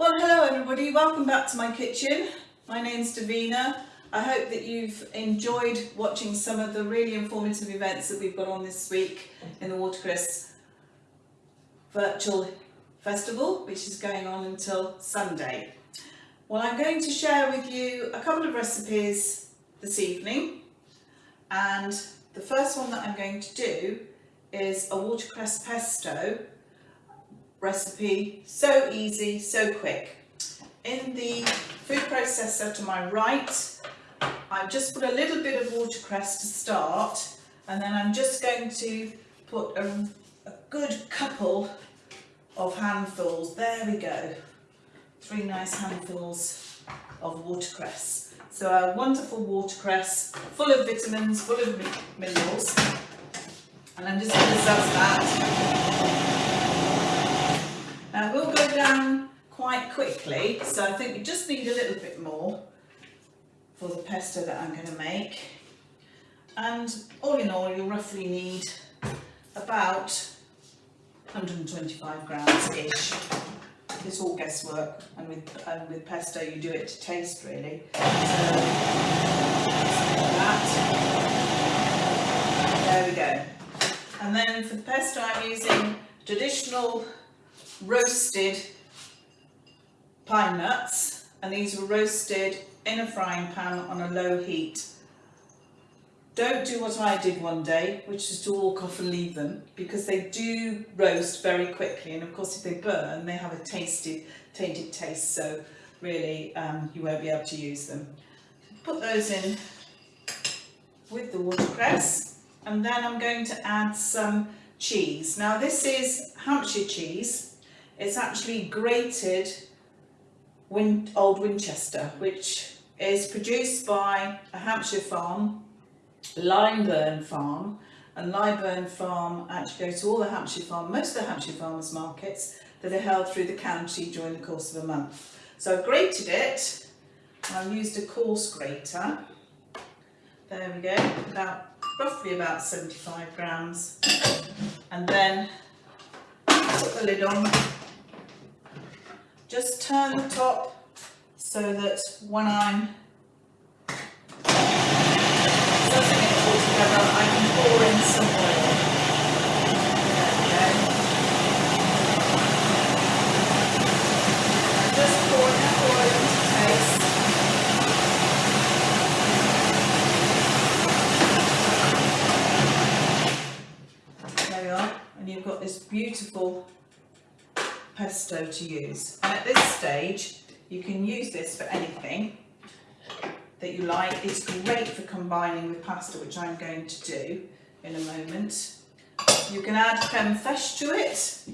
Well, hello everybody, welcome back to my kitchen. My name's Davina. I hope that you've enjoyed watching some of the really informative events that we've got on this week in the Watercress Virtual Festival, which is going on until Sunday. Well, I'm going to share with you a couple of recipes this evening. And the first one that I'm going to do is a watercress pesto recipe, so easy, so quick. In the food processor to my right, I've just put a little bit of watercress to start, and then I'm just going to put a, a good couple of handfuls, there we go, three nice handfuls of watercress. So a wonderful watercress, full of vitamins, full of minerals, and I'm just going to zest that now we'll go down quite quickly, so I think we just need a little bit more for the pesto that I'm going to make. And all in all, you'll roughly need about 125 grams-ish. It's all guesswork, and with, with pesto you do it to taste really. So. There we go. And then for the pesto I'm using traditional roasted pine nuts and these were roasted in a frying pan on a low heat. Don't do what I did one day, which is to walk off and leave them, because they do roast very quickly, and of course if they burn, they have a tasty, tainted taste, so really um, you won't be able to use them. Put those in with the watercress, and then I'm going to add some cheese. Now this is Hampshire cheese, it's actually grated Win Old Winchester, which is produced by a Hampshire farm, Lyburn Farm, and Lyburn Farm actually goes to all the Hampshire farm, most of the Hampshire farmers markets that are held through the county during the course of a month. So I've grated it, I've used a coarse grater, there we go, about roughly about 75 grams, and then put the lid on just turn the top so that when I'm sussing it all together, I can pour in some oil. There we are, and you've got this beautiful pesto to use. And at this stage, you can use this for anything that you like. It's great for combining with pasta, which I'm going to do in a moment. You can add creme fraiche to it.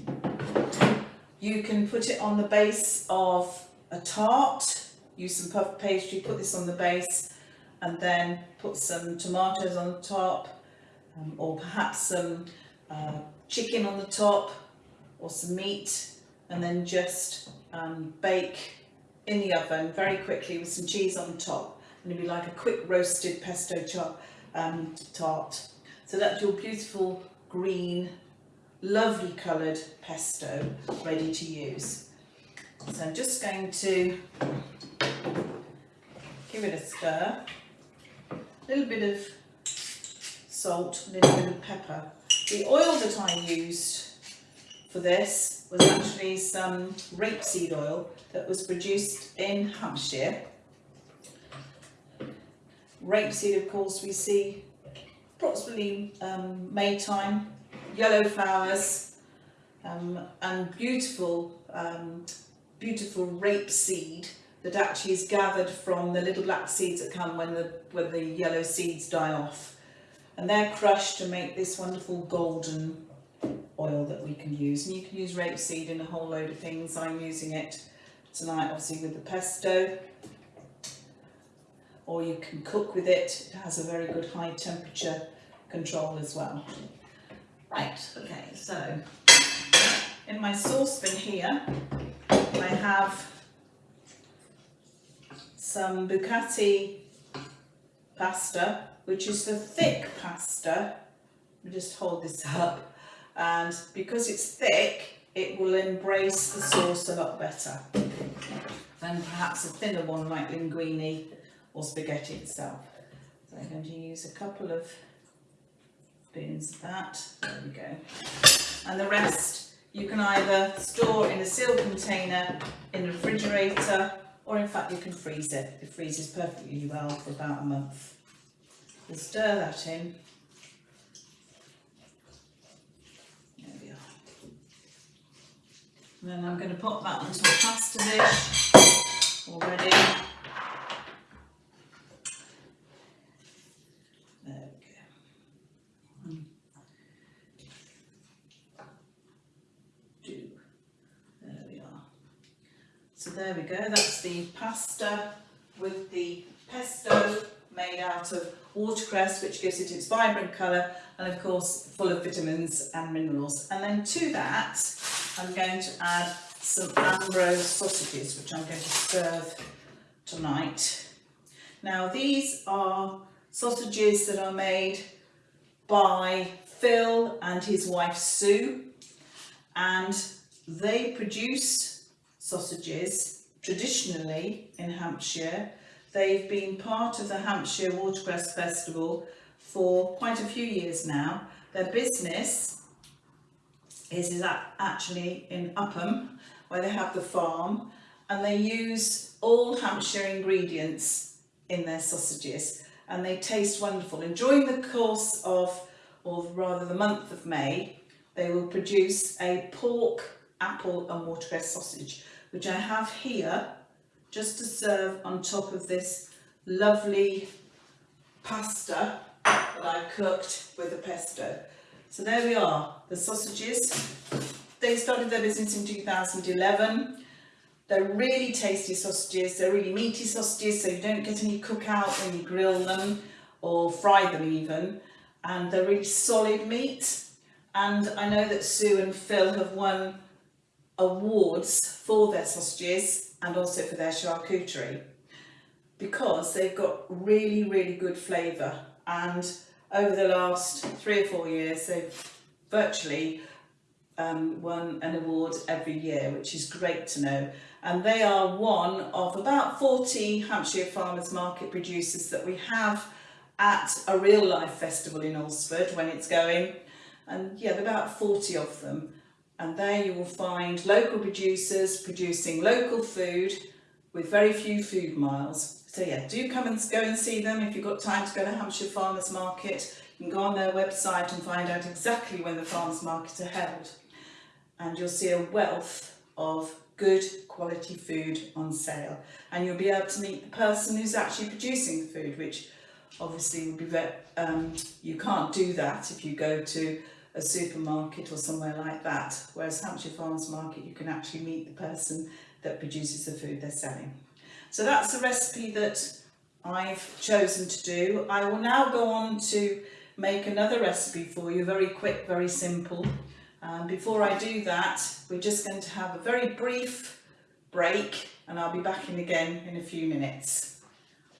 You can put it on the base of a tart, use some puff pastry, put this on the base, and then put some tomatoes on the top, um, or perhaps some uh, chicken on the top, or some meat, and then just um, bake in the oven very quickly with some cheese on top and it'll be like a quick roasted pesto chop um, tart. So that's your beautiful green, lovely coloured pesto ready to use. So I'm just going to give it a stir, a little bit of salt, a little bit of pepper. The oil that I used for this was actually some rapeseed oil that was produced in Hampshire. Rapeseed, of course, we see approximately um, May time, yellow flowers, um, and beautiful, um, beautiful rapeseed that actually is gathered from the little black seeds that come when the, when the yellow seeds die off. And they're crushed to make this wonderful golden oil that we can use. And you can use rapeseed in a whole load of things. I'm using it tonight obviously with the pesto. Or you can cook with it. It has a very good high temperature control as well. Right, okay, so in my saucepan here I have some bucati pasta, which is the thick pasta. Let me just hold this up and because it's thick it will embrace the sauce a lot better. than perhaps a thinner one like linguine or spaghetti itself. So I'm going to use a couple of spoons of that, there we go. And the rest you can either store in a sealed container in the refrigerator or in fact you can freeze it. It freezes perfectly well for about a month. We'll stir that in. There we are. And then I'm going to put that into a pasta dish already. There we go. There we are. So there we go, that's the pasta with the pesto made out of watercress which gives it its vibrant colour and of course full of vitamins and minerals. And then to that I'm going to add some Ambrose sausages which I'm going to serve tonight. Now these are sausages that are made by Phil and his wife Sue and they produce sausages traditionally in Hampshire They've been part of the Hampshire Watercress Festival for quite a few years now. Their business is, is actually in Upham, where they have the farm, and they use all Hampshire ingredients in their sausages, and they taste wonderful. And during the course of, or rather the month of May, they will produce a pork, apple and watercress sausage, which I have here just to serve on top of this lovely pasta that I cooked with the pesto. So there we are, the sausages. They started their business in 2011. They're really tasty sausages, they're really meaty sausages so you don't get any cookout when you grill them or fry them even. And they're really solid meat. And I know that Sue and Phil have won awards for their sausages and also for their charcuterie because they've got really, really good flavour. And over the last three or four years, they've virtually um, won an award every year, which is great to know. And they are one of about 40 Hampshire Farmers Market producers that we have at a real life festival in Alresford when it's going. And yeah, about 40 of them and there you will find local producers producing local food with very few food miles. So yeah, do come and go and see them if you've got time to go to Hampshire Farmers Market. You can go on their website and find out exactly when the farmers markets are held. And you'll see a wealth of good quality food on sale. And you'll be able to meet the person who's actually producing the food, which obviously would be um, you can't do that if you go to a supermarket or somewhere like that. Whereas Hampshire Farmers Market, you can actually meet the person that produces the food they're selling. So that's the recipe that I've chosen to do. I will now go on to make another recipe for you, very quick, very simple. Um, before I do that, we're just going to have a very brief break and I'll be back in again in a few minutes.